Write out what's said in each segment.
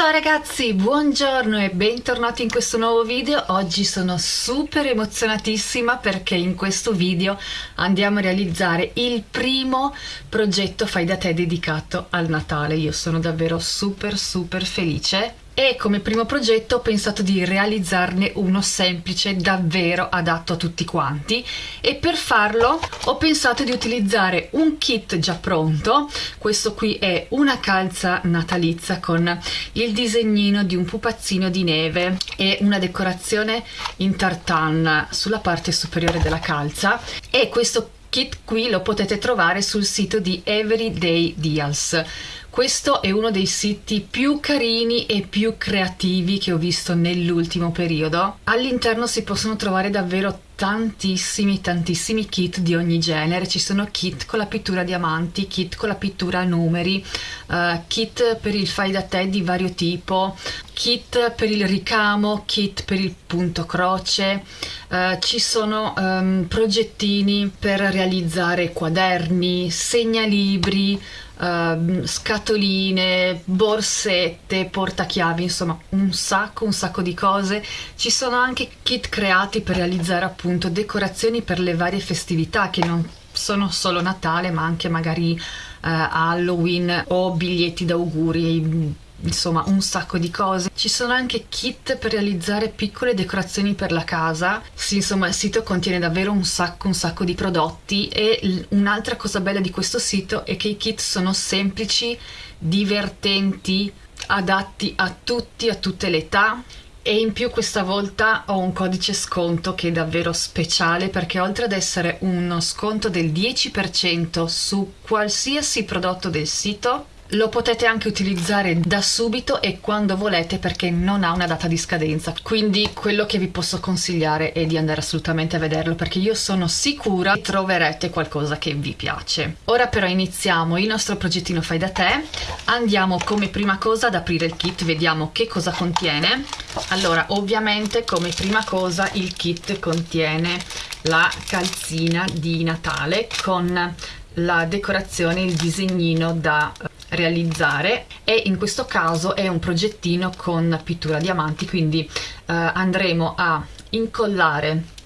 ciao ragazzi, buongiorno e bentornati in questo nuovo video. Oggi sono super emozionatissima perché in questo video andiamo a realizzare il primo progetto fai da te dedicato al Natale. Io sono davvero super super felice e come primo progetto ho pensato di realizzarne uno semplice davvero adatto a tutti quanti. E per farlo ho pensato di utilizzare un kit già pronto. Questo qui è una calza natalizia con il disegnino di un pupazzino di neve e una decorazione in tartan sulla parte superiore della calza. E questo kit qui lo potete trovare sul sito di Everyday Deals questo è uno dei siti più carini e più creativi che ho visto nell'ultimo periodo. All'interno si possono trovare davvero tantissimi tantissimi kit di ogni genere ci sono kit con la pittura diamanti kit con la pittura numeri uh, kit per il fai da te di vario tipo kit per il ricamo kit per il punto croce uh, ci sono um, progettini per realizzare quaderni segnalibri uh, scatoline, borsette, portachiavi, insomma un sacco, un sacco di cose. Ci sono anche kit creati per realizzare appunto decorazioni per le varie festività che non sono solo Natale ma anche magari uh, Halloween o biglietti d'auguri insomma un sacco di cose. Ci sono anche kit per realizzare piccole decorazioni per la casa. Sì insomma il sito contiene davvero un sacco un sacco di prodotti e un'altra cosa bella di questo sito è che i kit sono semplici divertenti adatti a tutti a tutte le età. E in più questa volta ho un codice sconto che è davvero speciale perché oltre ad essere uno sconto del 10% su qualsiasi prodotto del sito lo potete anche utilizzare da subito e quando volete perché non ha una data di scadenza. Quindi quello che vi posso consigliare è di andare assolutamente a vederlo perché io sono sicura che troverete qualcosa che vi piace. Ora però iniziamo. Il nostro progettino fai da te. Andiamo come prima cosa ad aprire il kit vediamo che cosa contiene. Allora ovviamente come prima cosa il kit contiene la calzina di Natale con la decorazione, il disegnino da realizzare e in questo caso è un progettino con pittura diamanti quindi eh, andremo a incollare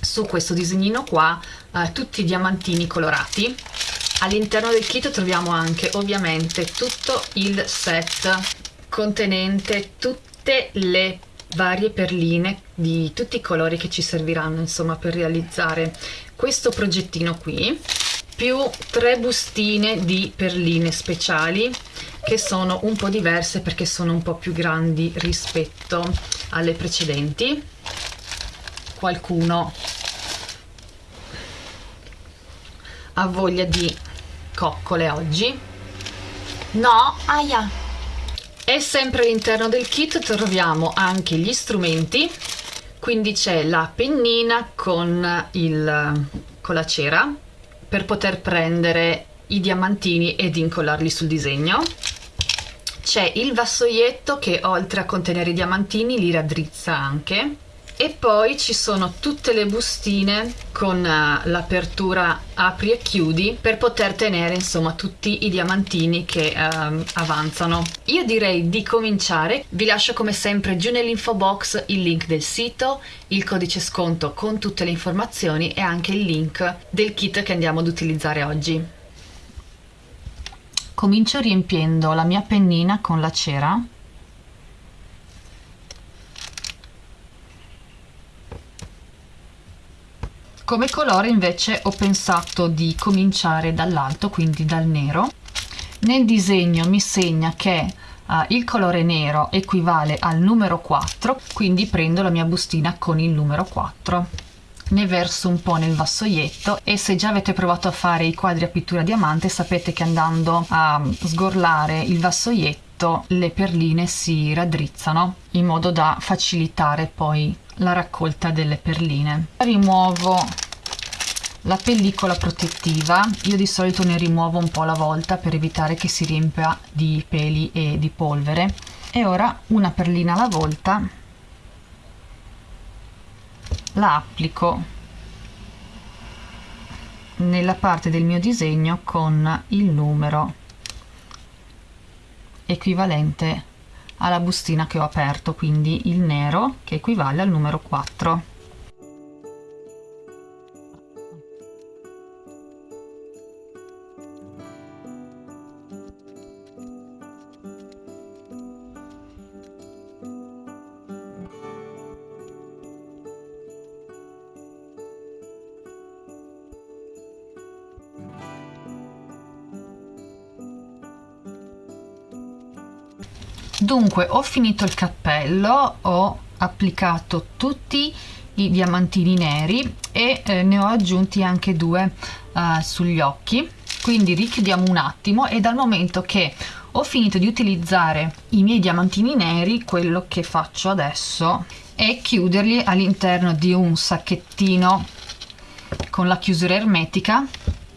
su questo disegnino qua eh, tutti i diamantini colorati. All'interno del kit troviamo anche ovviamente tutto il set contenente tutte le varie perline di tutti i colori che ci serviranno insomma per realizzare questo progettino qui più tre bustine di perline speciali che sono un po' diverse perché sono un po' più grandi rispetto alle precedenti. Qualcuno ha voglia di coccole oggi? No, aia. E sempre all'interno del kit troviamo anche gli strumenti. Quindi c'è la pennina con, il, con la cera per poter prendere i diamantini ed incollarli sul disegno. C'è il vassoietto che oltre a contenere i diamantini li raddrizza anche e poi ci sono tutte le bustine con uh, l'apertura apri e chiudi per poter tenere insomma tutti i diamantini che uh, avanzano. Io direi di cominciare. Vi lascio come sempre giù nell'info box il link del sito il codice sconto con tutte le informazioni e anche il link del kit che andiamo ad utilizzare oggi. Comincio riempiendo la mia pennina con la cera come colore invece ho pensato di cominciare dall'alto quindi dal nero. Nel disegno mi segna che uh, il colore nero equivale al numero 4 quindi prendo la mia bustina con il numero 4 ne verso un po' nel vassoietto e se già avete provato a fare i quadri a pittura diamante sapete che andando a sgorlare il vassoietto le perline si raddrizzano in modo da facilitare poi la raccolta delle perline. Rimuovo la pellicola protettiva. Io di solito ne rimuovo un po' alla volta per evitare che si riempia di peli e di polvere. E ora una perlina alla volta. La applico nella parte del mio disegno con il numero equivalente alla bustina che ho aperto quindi il nero che equivale al numero 4 dunque ho finito il cappello ho applicato tutti i diamantini neri e eh, ne ho aggiunti anche due uh, sugli occhi. Quindi richiudiamo un attimo e dal momento che ho finito di utilizzare i miei diamantini neri quello che faccio adesso è chiuderli all'interno di un sacchettino con la chiusura ermetica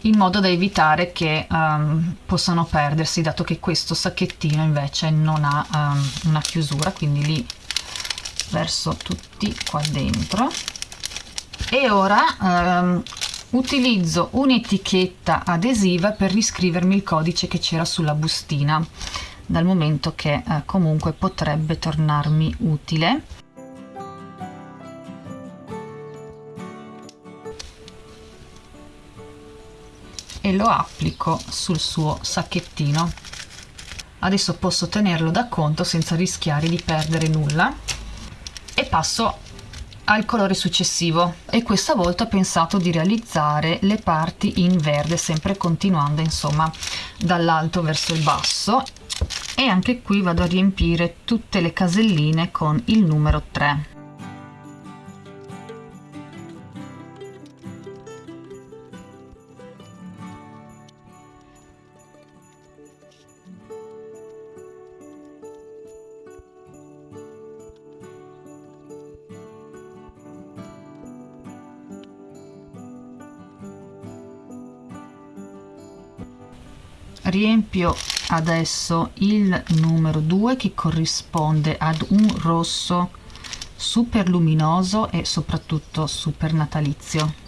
in modo da evitare che um, possano perdersi dato che questo sacchettino invece non ha um, una chiusura quindi li verso tutti qua dentro. E ora um, utilizzo un'etichetta adesiva per riscrivermi il codice che c'era sulla bustina dal momento che eh, comunque potrebbe tornarmi utile lo applico sul suo sacchettino. Adesso posso tenerlo da conto senza rischiare di perdere nulla. E passo al colore successivo. E questa volta ho pensato di realizzare le parti in verde sempre continuando insomma dall'alto verso il basso. E anche qui vado a riempire tutte le caselline con il numero 3 riempio adesso il numero 2 che corrisponde ad un rosso super luminoso e soprattutto super natalizio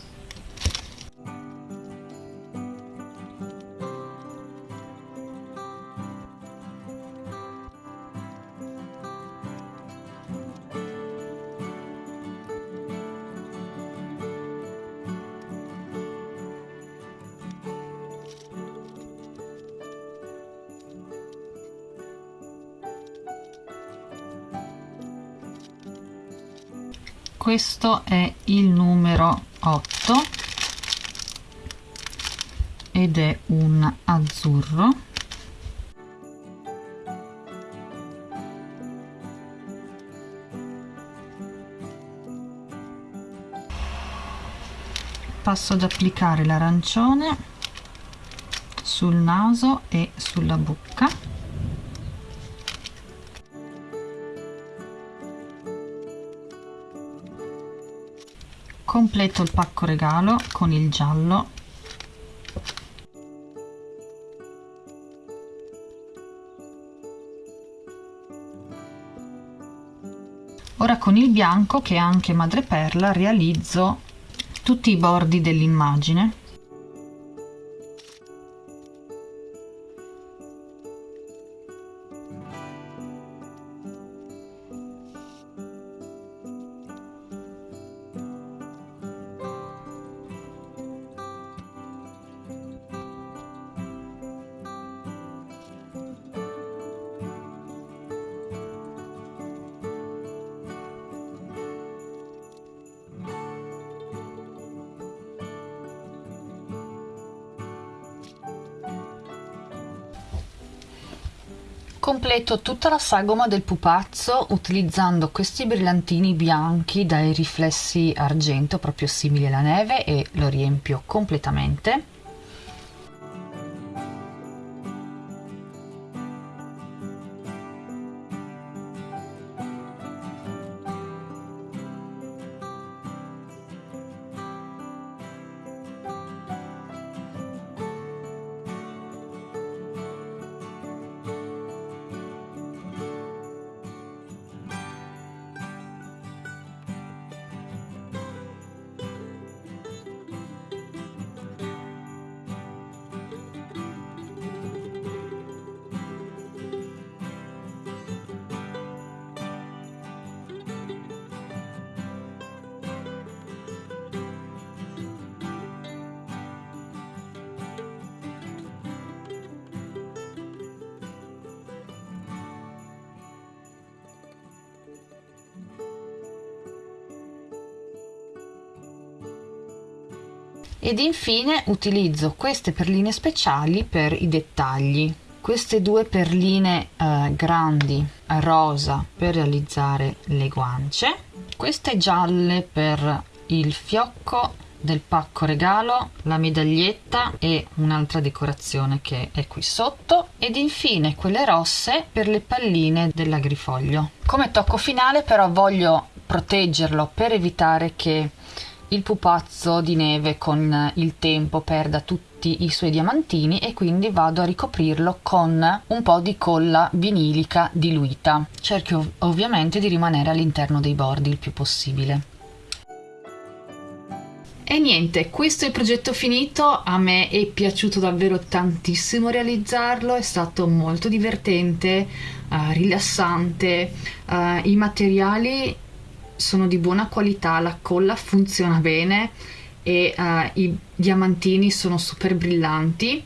questo è il numero 8 ed è un azzurro. Passo ad applicare l'arancione sul naso e sulla bocca completo il pacco regalo con il giallo. Ora con il bianco che è anche madreperla realizzo tutti i bordi dell'immagine completo tutta la sagoma del pupazzo utilizzando questi brillantini bianchi dai riflessi argento proprio simili alla neve e lo riempio completamente ed infine utilizzo queste perline speciali per i dettagli. Queste due perline eh, grandi rosa per realizzare le guance. Queste gialle per il fiocco del pacco regalo, la medaglietta e un'altra decorazione che è qui sotto. Ed infine quelle rosse per le palline dell'agrifoglio. Come tocco finale però voglio proteggerlo per evitare che il pupazzo di neve con il tempo perda tutti i suoi diamantini e quindi vado a ricoprirlo con un po' di colla vinilica diluita. Cerco ovviamente di rimanere all'interno dei bordi il più possibile. E niente, questo è il progetto finito, a me è piaciuto davvero tantissimo realizzarlo, è stato molto divertente, uh, rilassante, uh, i materiali sono di buona qualità, la colla funziona bene e uh, i diamantini sono super brillanti,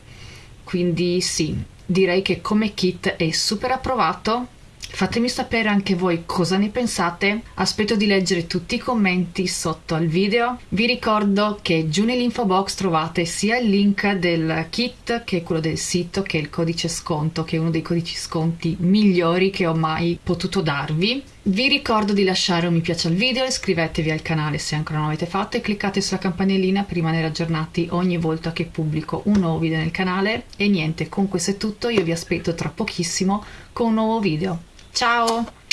quindi sì, direi che come kit è super approvato Fatemi sapere anche voi cosa ne pensate, aspetto di leggere tutti i commenti sotto al video. Vi ricordo che giù nell'info box trovate sia il link del kit che quello del sito che è il codice sconto, che è uno dei codici sconti migliori che ho mai potuto darvi. Vi ricordo di lasciare un mi piace al video, iscrivetevi al canale se ancora non l'avete fatto e cliccate sulla campanellina per rimanere aggiornati ogni volta che pubblico un nuovo video nel canale. E niente, con questo è tutto, io vi aspetto tra pochissimo con un nuovo video. Ciao!